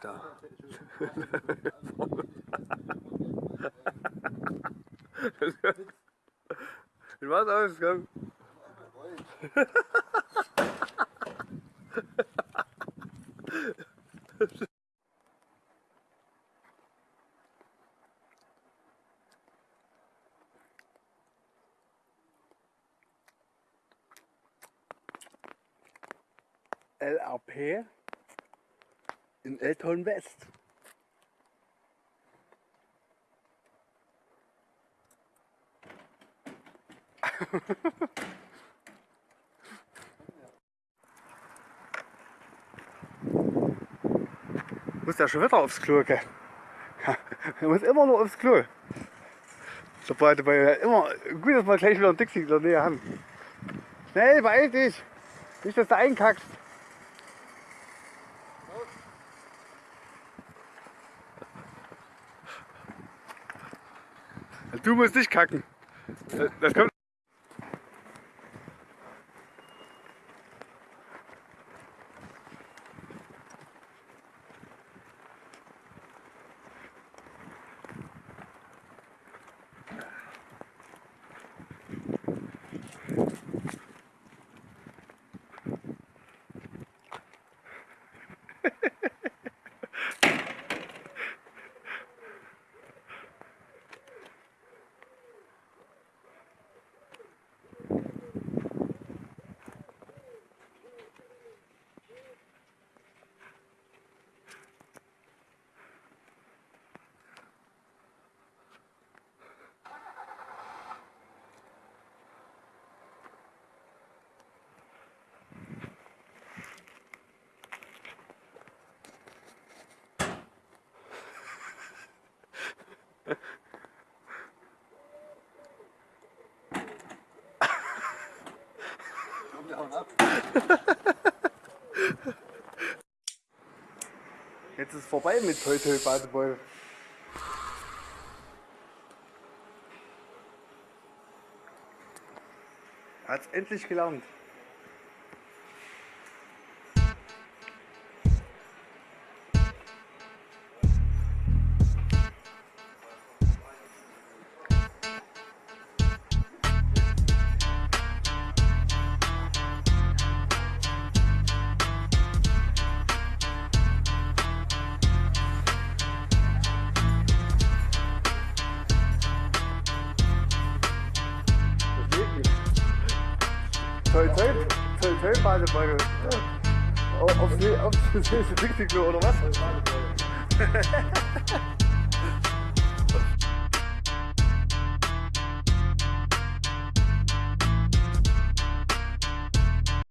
da. Wie war's ausgegangen? LRP in Elton West. muss ja schon wieder aufs Klo gehen. Er muss immer nur aufs Klo. Dabei, dabei immer gut, dass wir gleich wieder ein Dixie in der Nähe haben. Schnell, beeil dich! Nicht, dass du einkackst. Du musst nicht kacken. Das kommt. Jetzt ist vorbei mit Toi Toi Badeball. Hat es endlich gelernt. Toi toi, toi toi Badebeutel. Auf, auf, auf das nächste Dixie-Klo oder was?